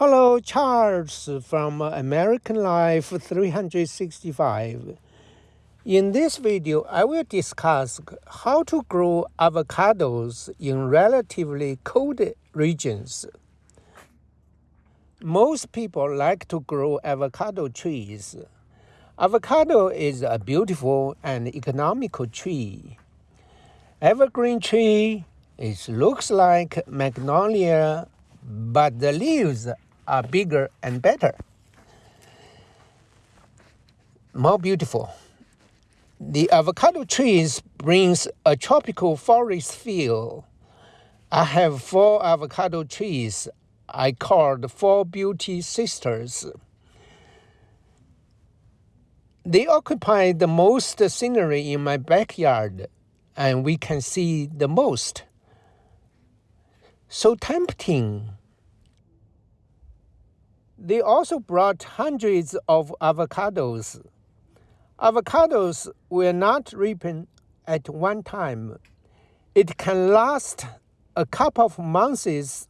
Hello, Charles from American Life 365. In this video, I will discuss how to grow avocados in relatively cold regions. Most people like to grow avocado trees. Avocado is a beautiful and economical tree. Evergreen tree, it looks like magnolia, but the leaves are bigger and better. More beautiful. The avocado trees brings a tropical forest feel. I have four avocado trees I called Four Beauty Sisters. They occupy the most scenery in my backyard, and we can see the most. So tempting. They also brought hundreds of avocados. Avocados will not ripen at one time. It can last a couple of months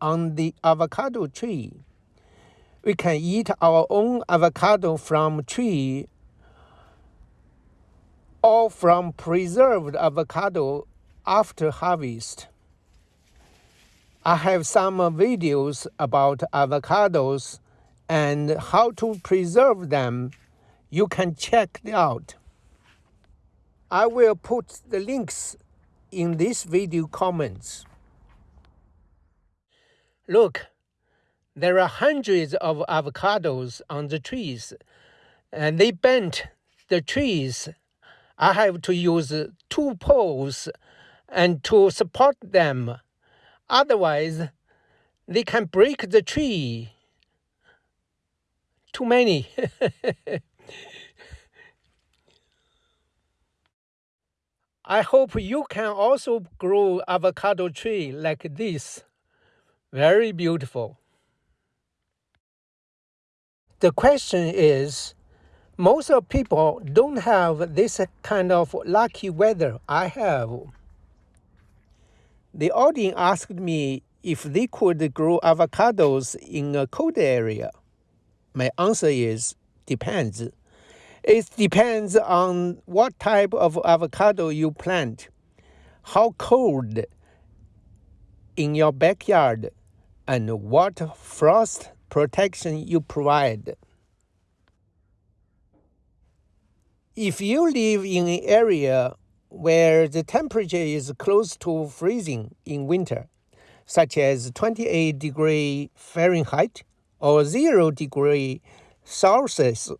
on the avocado tree. We can eat our own avocado from tree or from preserved avocado after harvest. I have some videos about avocados and how to preserve them. You can check it out. I will put the links in this video comments. Look, there are hundreds of avocados on the trees, and they bent the trees. I have to use two poles and to support them Otherwise, they can break the tree. Too many. I hope you can also grow avocado tree like this. Very beautiful. The question is, most of people don't have this kind of lucky weather I have. The audience asked me if they could grow avocados in a cold area. My answer is depends. It depends on what type of avocado you plant, how cold in your backyard, and what frost protection you provide. If you live in an area where the temperature is close to freezing in winter, such as 28 degree Fahrenheit or 0 degree Celsius,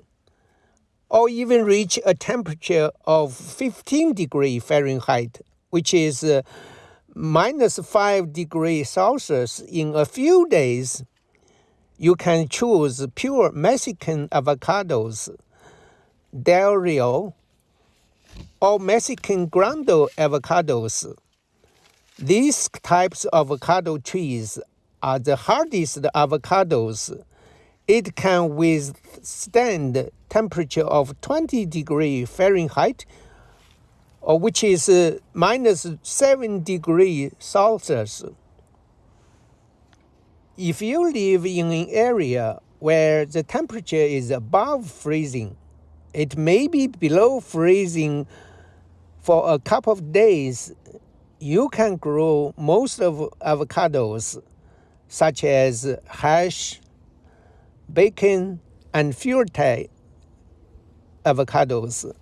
or even reach a temperature of 15 degree Fahrenheit, which is uh, minus 5 degree Celsius in a few days, you can choose pure Mexican avocados, Del Rio, or Mexicola Grande avocados. These types of avocado trees are the hardest avocados. It can withstand temperature of 20 degree Fahrenheit, or which is uh, minus 7 degree Celsius. If you live in an area where the temperature is above freezing, it may be below freezing for a couple of days. You can grow most of avocados, such as Hass, bacon, and fuerte avocados.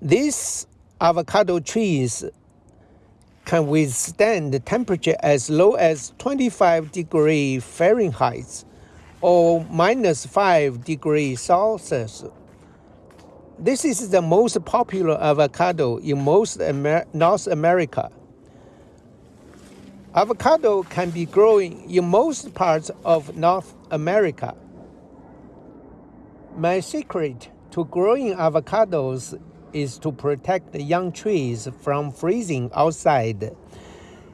These avocado trees can withstand temperature as low as 25 degree Fahrenheit or minus 5 degrees Celsius. This is the most popular avocado in most Amer North America. Avocado can be grown in most parts of North America. My secret to growing avocados is to protect the young trees from freezing outside.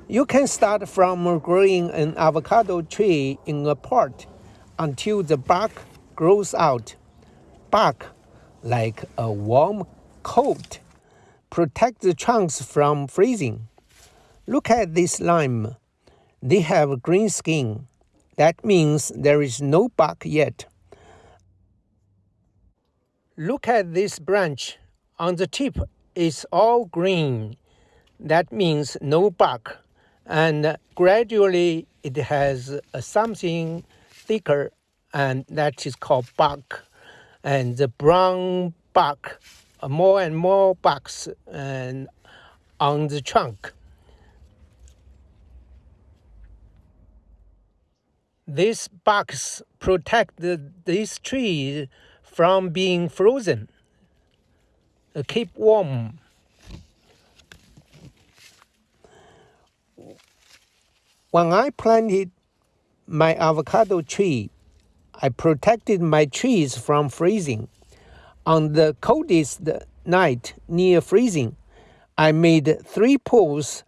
You can start from growing an avocado tree in a pot until the bark grows out. Bark like a warm coat, protect the trunks from freezing. Look at this lime. They have green skin. That means there is no bark yet. Look at this branch. On the tip, it's all green. That means no bark. And gradually it has something thicker and that is called bark. And the brown bark, more and more barks and on the trunk. These barks protect the, this tree from being frozen, uh, keep warm. When I planted my avocado tree, I protected my trees from freezing. On the coldest night near freezing, I made three poles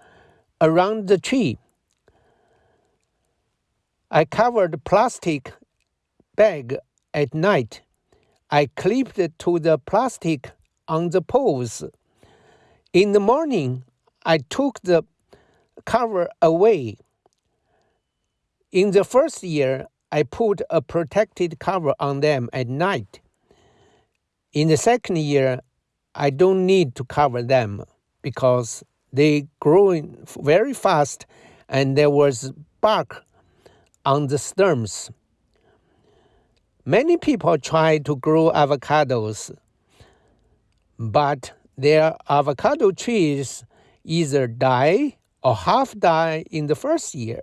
around the tree. I covered plastic bag at night. I clipped to the plastic on the poles. In the morning, I took the cover away. In the first year, I put a protected cover on them at night. In the second year, I don't need to cover them because they grow very fast and there was bark on the stems. Many people try to grow avocados, but their avocado trees either die or half die in the first year.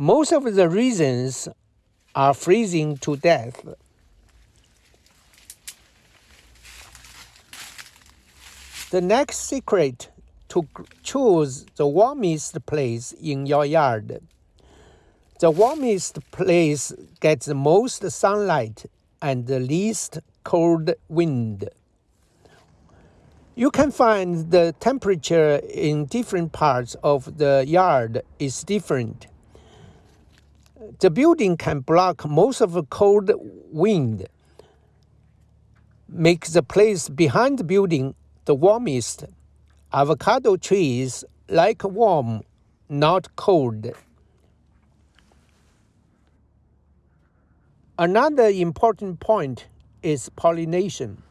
Most of the reasons are freezing to death. The next secret to choose the warmest place in your yard. The warmest place gets the most sunlight and the least cold wind. You can find the temperature in different parts of the yard is different. The building can block most of the cold wind, make the place behind the building the warmest. Avocado trees like warm, not cold. Another important point is pollination.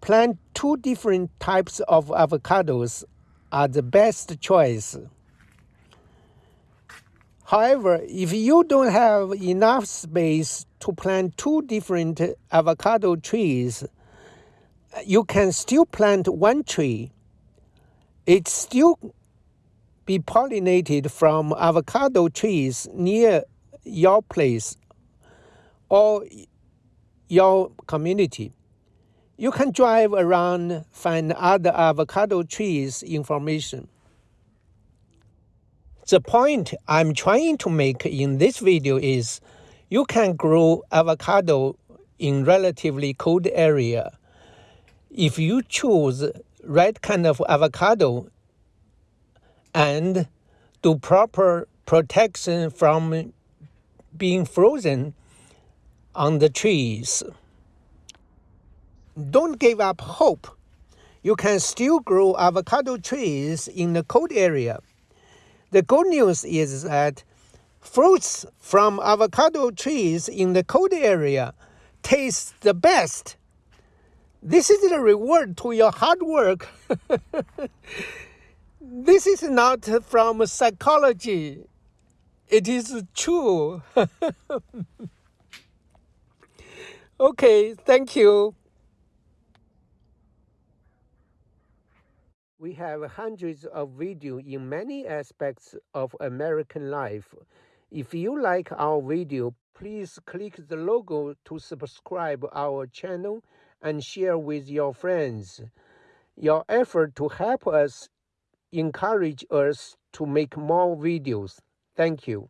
Plant two different types of avocados are the best choice. However, if you don't have enough space to plant two different avocado trees, you can still plant one tree. It still be pollinated from avocado trees near your place or your community. You can drive around, find other avocado trees information. The point I'm trying to make in this video is you can grow avocado in relatively cold area. If you choose right kind of avocado and do proper protection from being frozen on the trees. Don't give up hope. You can still grow avocado trees in the cold area. The good news is that fruits from avocado trees in the cold area taste the best. This is the reward to your hard work. this is not from psychology. It is true. okay, thank you. We have hundreds of videos in many aspects of American life. If you like our video, please click the logo to subscribe our channel and share with your friends. Your effort to help us encourage us to make more videos. Thank you.